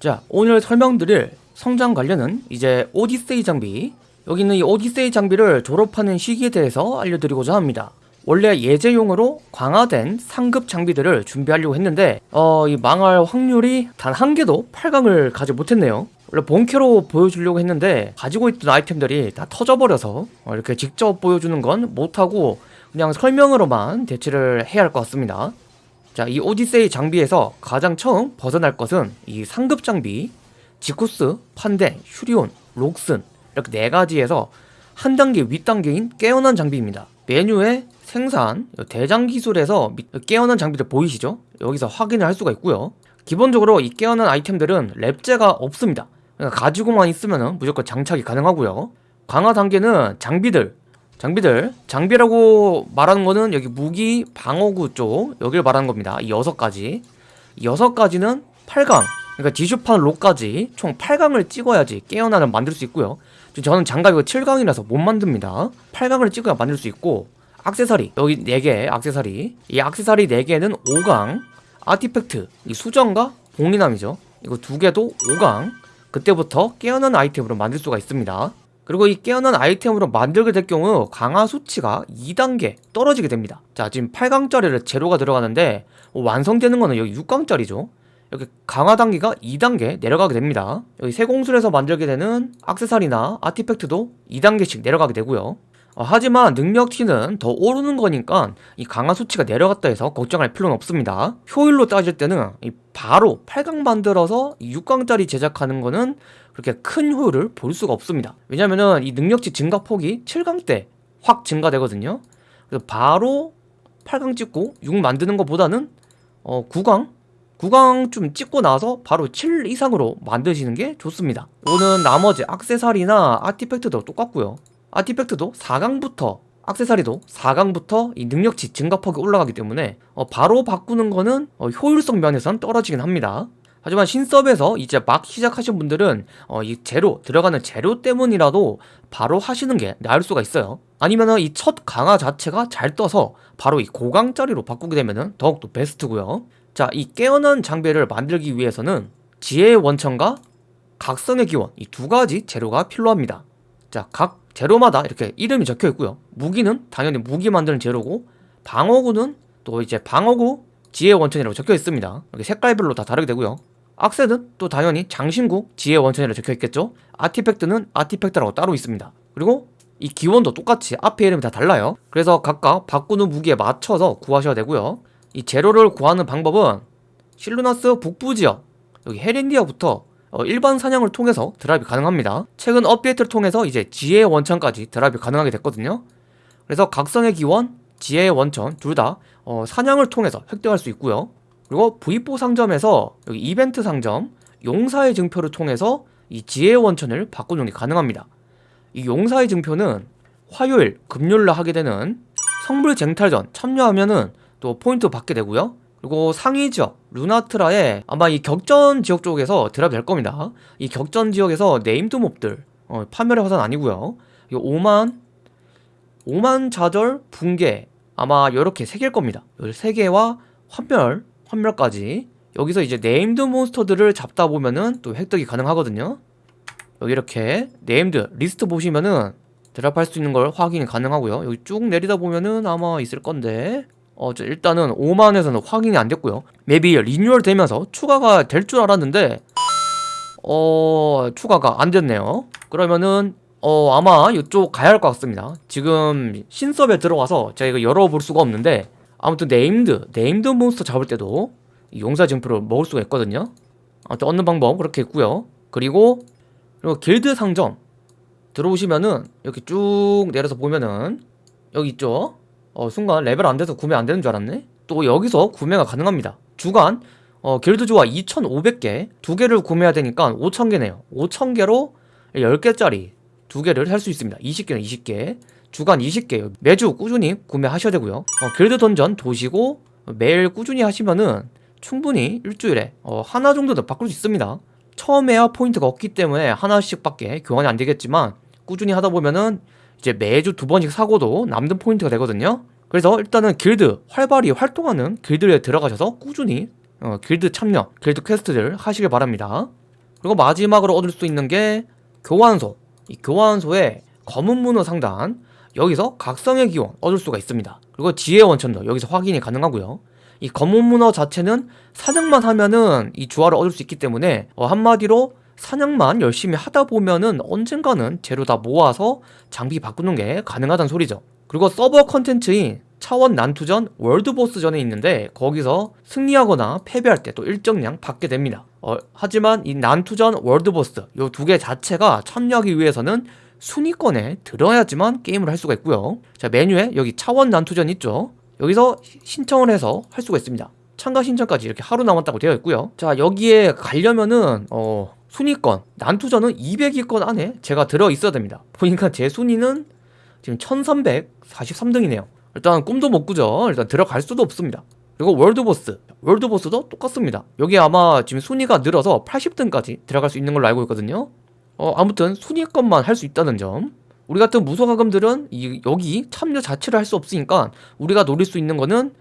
자 오늘 설명드릴 성장 관련은 이제 오디세이 장비. 여기 있는 이 오디세이 장비를 졸업하는 시기에 대해서 알려드리고자 합니다. 원래 예제용으로 강화된 상급 장비들을 준비하려고 했는데 어, 이 망할 확률이 단 한 개도 8강을 가지 못했네요. 원래 본캐로 보여주려고 했는데 가지고 있던 아이템들이 다 터져버려서 어, 이렇게 직접 보여주는 건 못하고 그냥 설명으로만 대체를 해야 할 것 같습니다 자, 이 오디세이 장비에서 가장 처음 벗어날 것은 이 상급 장비, 지쿠스, 판덴, 슈리온, 록슨 이렇게 네 가지에서 한 단계 윗단계인 깨어난 장비입니다. 메뉴에 생산, 대장 기술에서 깨어난 장비들 보이시죠? 여기서 확인을 할 수가 있고요. 기본적으로 이 깨어난 아이템들은 랩제가 없습니다. 그러니까 가지고만 있으면 무조건 장착이 가능하고요. 강화 단계는 장비들, 장비들 장비라고 말하는 거는 여기 무기 방어구 쪽 여길 말하는 겁니다. 이 여섯 가지. 이 여섯 가지는 8강 그러니까 디슈판 록까지 총 8강을 찍어야지 깨어나를 만들 수 있고요. 저는 장갑이 7강이라서 못 만듭니다. 8강을 찍어야 만들 수 있고 악세사리 여기 4개 악세사리. 이 악세사리 4개는 5강 아티팩트 이 수정과 봉리남이죠. 이거 두 개도 5강 그때부터 깨어난 아이템으로 만들 수가 있습니다 그리고 이 깨어난 아이템으로 만들게 될 경우 강화 수치가 2단계 떨어지게 됩니다. 자 지금 8강짜리를 제로가 들어가는데 완성되는 거는 여기 6강짜리죠. 여기 강화 단계가 2단계 내려가게 됩니다. 여기 세공술에서 만들게 되는 악세사리나 아티팩트도 2단계씩 내려가게 되고요. 어, 하지만 능력치는 더 오르는 거니까 이 강화 수치가 내려갔다 해서 걱정할 필요는 없습니다. 효율로 따질 때는 바로 8강 만들어서 6강짜리 제작하는 거는 그렇게 큰 효율을 볼 수가 없습니다. 왜냐면은 이 능력치 증가 폭이 7강 때 확 증가되거든요. 그래서 바로 8강 찍고 6 만드는 것보다는 어 9강 9강 좀 찍고 나서 바로 7 이상으로 만드시는 게 좋습니다. 오는 나머지 악세사리나 아티팩트도 똑같고요 아티팩트도 4강부터 악세사리도 4강부터 이 능력치 증가폭이 올라가기 때문에 어 바로 바꾸는 거는 어 효율성 면에선 떨어지긴 합니다. 하지만 신섭에서 이제 막 시작하신 분들은 어, 이 재료 들어가는 재료 때문이라도 바로 하시는 게 나을 수가 있어요. 아니면은 이 첫 강화 자체가 잘 떠서 바로 이 고강짜리로 바꾸게 되면은 더욱더 베스트고요. 자 이 깨어난 장비를 만들기 위해서는 지혜의 원천과 각성의 기원 이 두 가지 재료가 필요합니다. 자 각 재료마다 이렇게 이름이 적혀 있고요. 무기는 당연히 무기 만드는 재료고 방어구는 또 이제 방어구 지혜 원천이라고 적혀 있습니다. 이렇게 색깔별로 다 다르게 되고요. 악세는 또 당연히 장신구 지혜 원천이라고 적혀 있겠죠. 아티팩트는 아티팩트라고 따로 있습니다. 그리고 이 기원도 똑같이 앞에 이름이 다 달라요. 그래서 각각 바꾸는 무기에 맞춰서 구하셔야 되고요. 이 재료를 구하는 방법은 실루나스 북부 지역 여기 헤린디아부터 어, 일반 사냥을 통해서 드랍이 가능합니다. 최근 업데이트를 통해서 이제 지혜의 원천까지 드랍이 가능하게 됐거든요. 그래서 각성의 기원, 지혜의 원천 둘다 어, 사냥을 통해서 획득할 수 있고요. 그리고 V4 상점에서 여기 이벤트 상점 용사의 증표를 통해서 이 지혜의 원천을 바꾸는 게 가능합니다. 이 용사의 증표는 화요일, 금요일날 하게 되는 성물 쟁탈전 참여하면은 또 포인트 받게 되고요 그리고 상위 지역 루나트라에 아마 이 격전 지역 쪽에서 drop 될 겁니다. 이 격전 지역에서 named 몹들 어, 파멸의 화산 아니고요. 이 5만 5만 좌절 붕괴 아마 이렇게 3개일 겁니다. 13개와 환멸 환멸까지. 여기서 이제 named 몬스터들을 잡다 보면은 또 획득이 가능하거든요. 여기 이렇게 named 리스트 보시면은 drop할 수 있는 걸 확인이 가능하고요. 여기 쭉 내리다 보면은 아마 있을 건데 어, 일단은 5만에서는 확인이 안 됐고요. 맵이 리뉴얼 되면서 추가가 될 줄 알았는데 어... 추가가 안 됐네요. 그러면은 어 아마 이쪽 가야 할 것 같습니다. 지금 신섭에 들어가서 제가 이거 열어볼 수가 없는데 아무튼 named named 몬스터 잡을 때도 용사 증표를 먹을 수가 있거든요. 아무튼 얻는 방법 그렇게 있고요. 그리고 그리고 길드 상점 들어오시면은 이렇게 쭉 내려서 보면은 여기 있죠 어 순간 레벨 안 돼서 구매 안 되는 줄 알았네? 또 여기서 구매가 가능합니다. 주간 어 길드 주화 2500개 두 개를 구매해야 되니까 5000개네요. 5000개로 10개짜리 두 개를 살수 있습니다. 20개는 20개. 주간 20개 매주 꾸준히 구매하셔야 되고요. 어, 길드 던전 도시고 매일 꾸준히 하시면은 충분히 일주일에 어, 하나 정도는 바꿀 수 있습니다. 처음에야 포인트가 없기 때문에 하나씩 밖에 교환이 안 되겠지만 꾸준히 하다 보면은 이제 매주 두 번씩 사고도 남는 포인트가 되거든요. 그래서 일단은 길드 활발히 활동하는 길드에 들어가셔서 꾸준히 어, 길드 참여, 길드 quest들 하시길 바랍니다. 그리고 마지막으로 얻을 수 있는 게 교환소. 이 교환소에 검은 문어 상단 여기서 각성의 기원 얻을 수가 있습니다. 그리고 지혜 원천도 여기서 확인이 가능하고요. 이 검은 문어 자체는 사냥만 하면은 이 주화를 얻을 수 있기 때문에 어, 한마디로 사냥만 열심히 하다 보면은 언젠가는 재료 다 모아서 장비 바꾸는 게 가능하다는 소리죠 그리고 서버 컨텐츠인 차원 난투전 월드보스전에 있는데 거기서 승리하거나 패배할 때 또 일정량 받게 됩니다. 어, 하지만 이 난투전 월드보스 요두개 자체가 참여하기 위해서는 순위권에 들어야지만 게임을 할 수가 있고요. 자 메뉴에 여기 차원 난투전 있죠. 여기서 시- 신청을 해서 할 수가 있습니다. 참가 신청까지 이렇게 하루 남았다고 되어 있고요. 자 여기에 가려면은 어 순위권 난투전은 200위권 안에 제가 들어 있어야 됩니다. 보니까 제 순위는 지금 1343등이네요. 일단 꿈도 못 꾸죠. 일단 들어갈 수도 없습니다. 그리고 월드보스. 월드보스도 똑같습니다. 여기 아마 지금 순위가 늘어서 80등까지 들어갈 수 있는 걸로 알고 있거든요. 어, 아무튼 순위권만 할 수 있다는 점. 우리 같은 무소가금들은 이, 여기 참여 자체를 할 수 없으니까 우리가 노릴 수 있는 거는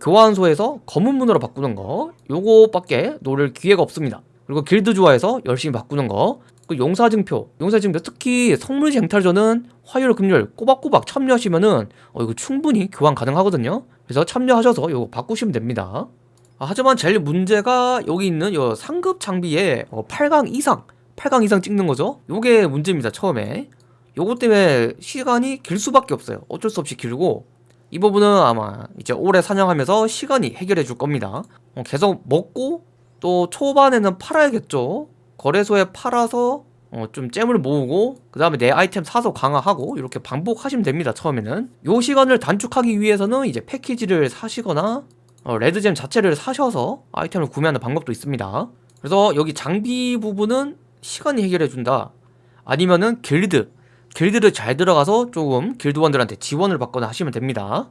교환소에서 검은 문으로 바꾸는 거 요거밖에 노릴 기회가 없습니다. 그리고 길드 조화에서 열심히 바꾸는 거그 용사증표, 용사증표 특히 성물 쟁탈전은 화요일 금요일 꼬박꼬박 참여하시면은 어 이거 충분히 교환 가능하거든요. 그래서 참여하셔서 이거 바꾸시면 됩니다. 아, 하지만 제일 문제가 여기 있는 요 상급 장비에 어, 8강 이상, 8강 이상 찍는 거죠. 요게 문제입니다. 처음에. 요거 때문에 시간이 길 수밖에 없어요. 어쩔 수 없이 길고 이 부분은 아마 이제 오래 사냥하면서 시간이 해결해 줄 겁니다. 어, 계속 먹고 또 초반에는 팔아야겠죠. 거래소에 팔아서 어, 좀 잼을 모으고 그 다음에 내 아이템 사서 강화하고 이렇게 반복하시면 됩니다 처음에는. 요 시간을 단축하기 위해서는 이제 패키지를 사시거나 어, 레드잼 자체를 사셔서 아이템을 구매하는 방법도 있습니다. 그래서 여기 장비 부분은 시간이 해결해준다. 아니면은 길드. 길드를 잘 들어가서 조금 길드원들한테 지원을 받거나 하시면 됩니다